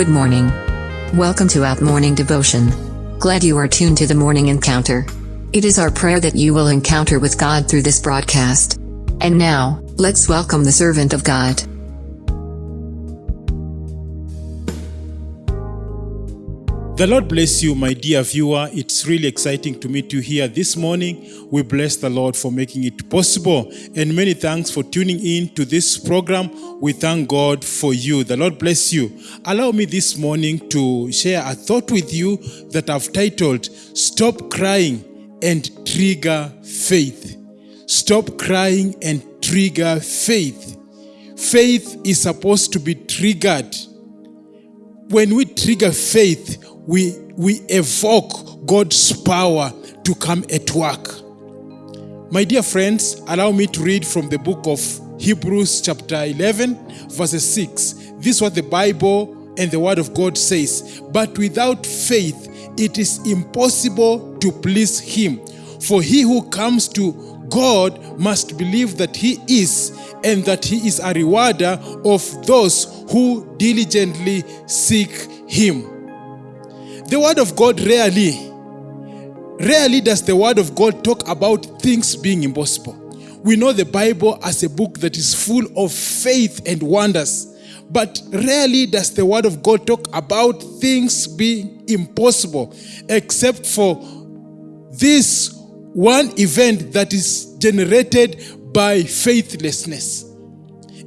Good morning. Welcome to Out Morning Devotion. Glad you are tuned to the morning encounter. It is our prayer that you will encounter with God through this broadcast. And now, let's welcome the servant of God. The Lord bless you, my dear viewer. It's really exciting to meet you here this morning. We bless the Lord for making it possible. And many thanks for tuning in to this program. We thank God for you. The Lord bless you. Allow me this morning to share a thought with you that I've titled Stop Crying and Trigger Faith. Stop crying and trigger faith. Faith is supposed to be triggered when we trigger faith, we, we evoke God's power to come at work. My dear friends, allow me to read from the book of Hebrews, chapter 11, verses 6. This is what the Bible and the Word of God says. But without faith, it is impossible to please Him. For he who comes to God must believe that He is, and that He is a rewarder of those who diligently seek Him. The Word of God rarely, rarely does the Word of God talk about things being impossible. We know the Bible as a book that is full of faith and wonders. But rarely does the Word of God talk about things being impossible, except for this one event that is generated by faithlessness.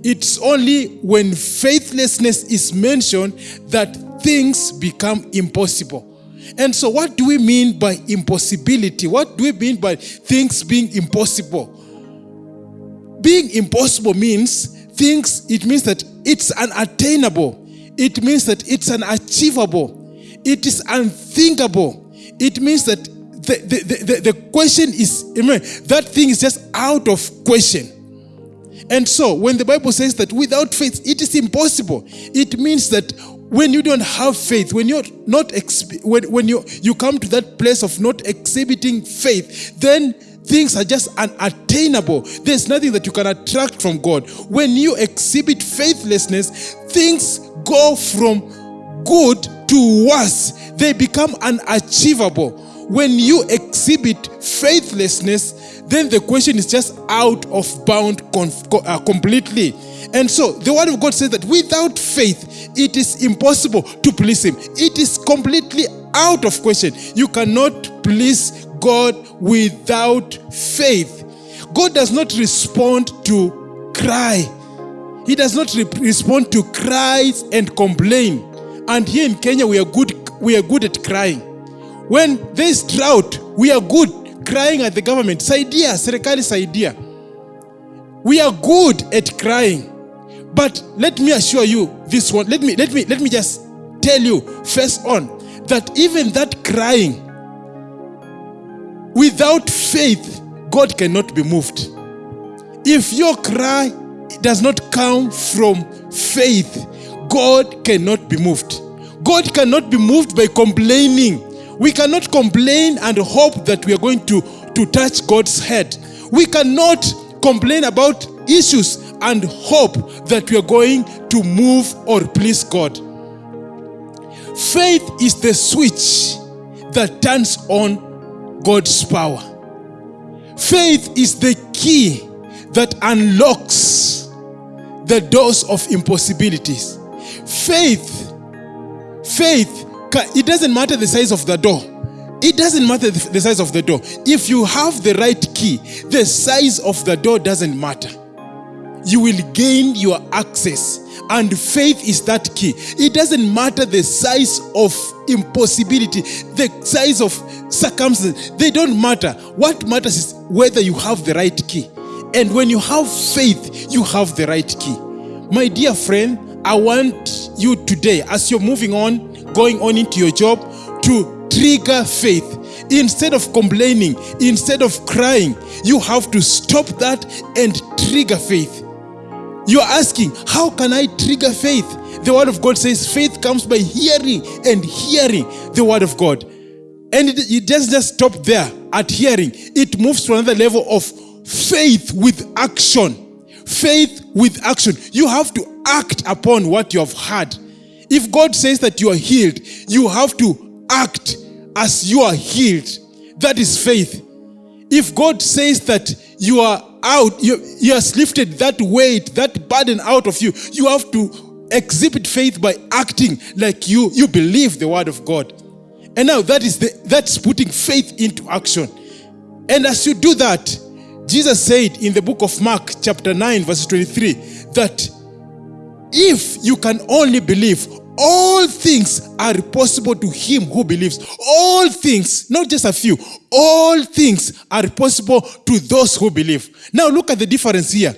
It's only when faithlessness is mentioned that things become impossible. And so, what do we mean by impossibility? What do we mean by things being impossible? Being impossible means things, it means that it's unattainable, it means that it's unachievable, it is unthinkable, it means that the, the, the, the question is that thing is just out of question. And so, when the Bible says that without faith it is impossible, it means that when you don't have faith, when you're not when, when you you come to that place of not exhibiting faith, then things are just unattainable. There's nothing that you can attract from God. When you exhibit faithlessness, things go from good to worse. They become unachievable. When you exhibit faithlessness, then the question is just out of bound uh, completely. And so the word of God says that without faith, it is impossible to please Him. It is completely out of question. You cannot please God without faith. God does not respond to cry. He does not re- respond to cries and complain. And here in Kenya, we are good. We are good at crying. When there is drought, we are good crying at the government. Saidia, serikali saidia. We are good at crying. But let me assure you this one. Let me let me let me just tell you first on that even that crying without faith, God cannot be moved. If your cry does not come from faith, God cannot be moved. God cannot be moved by complaining. We cannot complain and hope that we are going to, to touch God's head. We cannot complain about issues and hope that we are going to move or please God. Faith is the switch that turns on God's power. Faith is the key that unlocks the doors of impossibilities. Faith, faith, it doesn't matter the size of the door. It doesn't matter the size of the door. If you have the right key, the size of the door doesn't matter you will gain your access. And faith is that key. It doesn't matter the size of impossibility, the size of circumstances, they don't matter. What matters is whether you have the right key. And when you have faith, you have the right key. My dear friend, I want you today, as you're moving on, going on into your job, to trigger faith instead of complaining, instead of crying, you have to stop that and trigger faith. You are asking, how can I trigger faith? The word of God says faith comes by hearing and hearing the word of God. And it, it doesn't just stop there at hearing, it moves to another level of faith with action. Faith with action. You have to act upon what you have heard. If God says that you are healed, you have to act as you are healed. That is faith. If God says that you are out, you, He has lifted that weight, that burden out of you, you have to exhibit faith by acting like you, you believe the word of God. And now that is the that's putting faith into action. And as you do that, Jesus said in the book of Mark, chapter 9, verse 23, that if you can only believe, all things are possible to him who believes. All things, not just a few, all things are possible to those who believe. Now look at the difference here.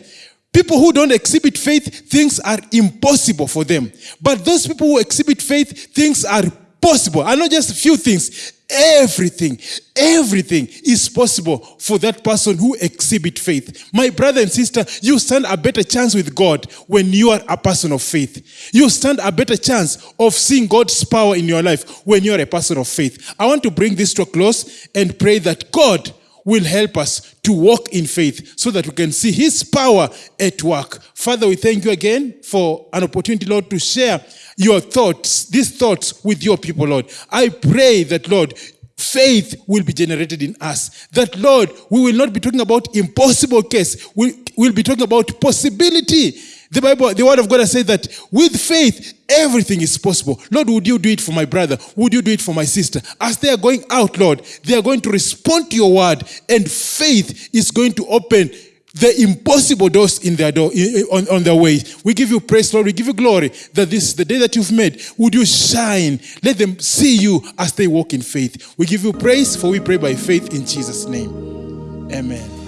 People who don't exhibit faith, things are impossible for them. But those people who exhibit faith, things are possible. And not just a few things. Everything, everything is possible for that person who exhibit faith. My brother and sister, you stand a better chance with God when you are a person of faith. You stand a better chance of seeing God's power in your life when you are a person of faith. I want to bring this to a close and pray that God will help us to walk in faith so that we can see his power at work. Father, we thank you again for an opportunity, Lord, to share your thoughts, these thoughts with your people, Lord. I pray that, Lord, faith will be generated in us. That, Lord, we will not be talking about impossible case. We will be talking about possibility. The Bible, the word of God has said that with faith, everything is possible. Lord, would you do it for my brother? Would you do it for my sister? As they are going out, Lord, they are going to respond to your word, and faith is going to open the impossible doors in their door on, on their way. We give you praise, Lord. We give you glory that this is the day that you've made. Would you shine? Let them see you as they walk in faith. We give you praise, for we pray by faith in Jesus' name. Amen.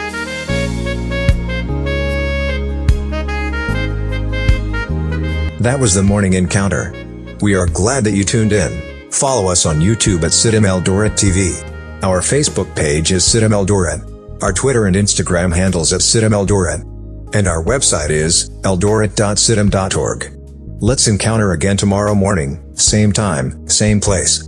That was the morning encounter. We are glad that you tuned in. Follow us on YouTube at CITAM Eldoret TV. Our Facebook page is CITAM Eldoret. Our Twitter and Instagram handles at CITAM Eldoret. And our website is eldoret.citam.org. Let's encounter again tomorrow morning, same time, same place.